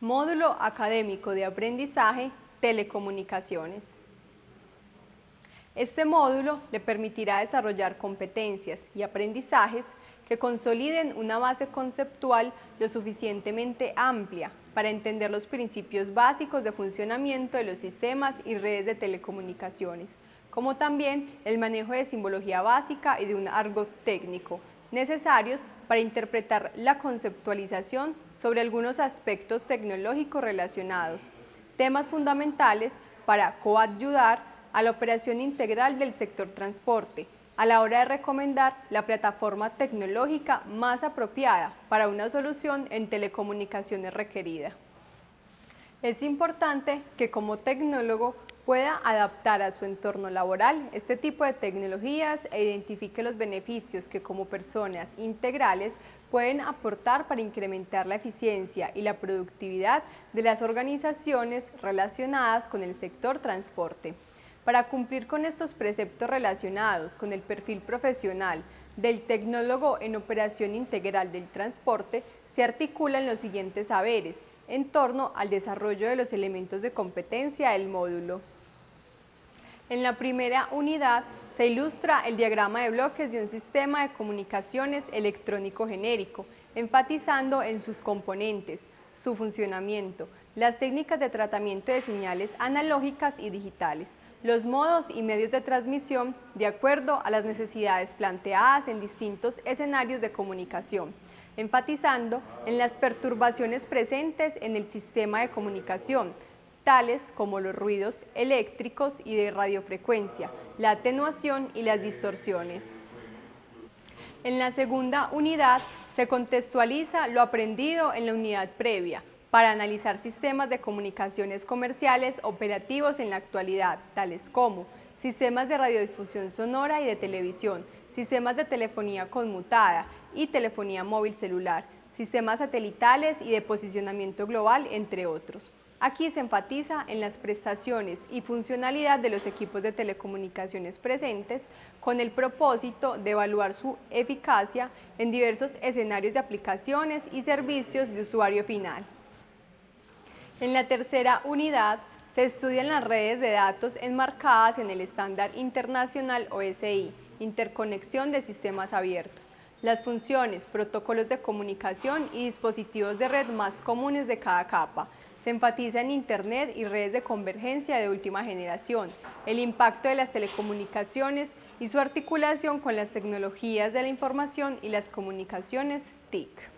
Módulo Académico de Aprendizaje Telecomunicaciones. Este módulo le permitirá desarrollar competencias y aprendizajes que consoliden una base conceptual lo suficientemente amplia para entender los principios básicos de funcionamiento de los sistemas y redes de telecomunicaciones, como también el manejo de simbología básica y de un argot técnico, necesarios para interpretar la conceptualización sobre algunos aspectos tecnológicos relacionados, temas fundamentales para coadyudar a la operación integral del sector transporte, a la hora de recomendar la plataforma tecnológica más apropiada para una solución en telecomunicaciones requerida. Es importante que como tecnólogo pueda adaptar a su entorno laboral este tipo de tecnologías e identifique los beneficios que como personas integrales pueden aportar para incrementar la eficiencia y la productividad de las organizaciones relacionadas con el sector transporte. Para cumplir con estos preceptos relacionados con el perfil profesional del tecnólogo en operación integral del transporte, se articulan los siguientes saberes en torno al desarrollo de los elementos de competencia del módulo. En la primera unidad se ilustra el diagrama de bloques de un sistema de comunicaciones electrónico genérico, enfatizando en sus componentes, su funcionamiento, las técnicas de tratamiento de señales analógicas y digitales, los modos y medios de transmisión de acuerdo a las necesidades planteadas en distintos escenarios de comunicación, enfatizando en las perturbaciones presentes en el sistema de comunicación, como los ruidos eléctricos y de radiofrecuencia, la atenuación y las distorsiones. En la segunda unidad se contextualiza lo aprendido en la unidad previa para analizar sistemas de comunicaciones comerciales operativos en la actualidad, tales como sistemas de radiodifusión sonora y de televisión, sistemas de telefonía conmutada y telefonía móvil celular, sistemas satelitales y de posicionamiento global, entre otros. Aquí se enfatiza en las prestaciones y funcionalidad de los equipos de telecomunicaciones presentes con el propósito de evaluar su eficacia en diversos escenarios de aplicaciones y servicios de usuario final. En la tercera unidad se estudian las redes de datos enmarcadas en el estándar internacional OSI, interconexión de sistemas abiertos, las funciones, protocolos de comunicación y dispositivos de red más comunes de cada capa, se enfatiza en Internet y redes de convergencia de última generación, el impacto de las telecomunicaciones y su articulación con las tecnologías de la información y las comunicaciones TIC.